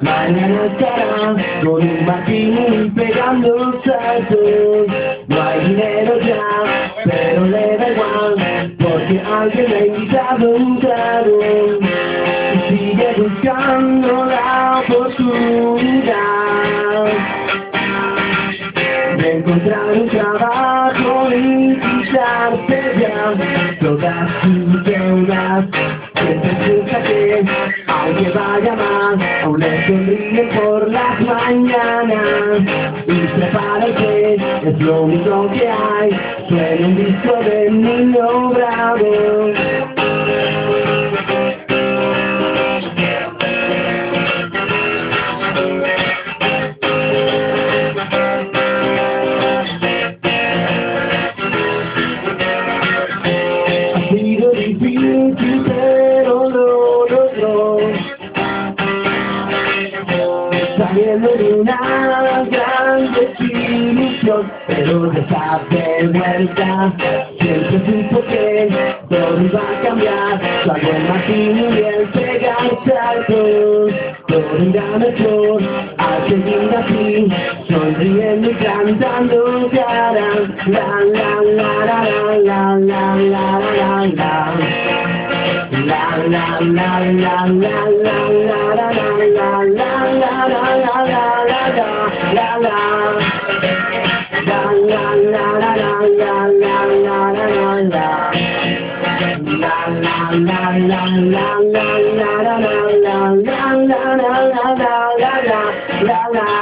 Mañana estará con un martini pegando saltos. No hay dinero ya, pero le da igual Porque alguien le ha invitado un trago. Y sigue buscando la oportunidad De encontrar un trabajo y quizás ya Todas sus vaya más, aún le sonríe por las mañanas. Y prepárate, es lo único que hay, suena un disco de niño bravo. Saliendo de una gran desilusión, pero está de vuelta. Siempre supo que todo iba a cambiar. Cuando el y el pegar saltos, todo irá mejor. Al seguir así, sonriendo y cantando la la la la La la la la la la la la la la la la la la la la la la la la la la la. La la la la la la la la la la. La la la la la la la la la la la. La la.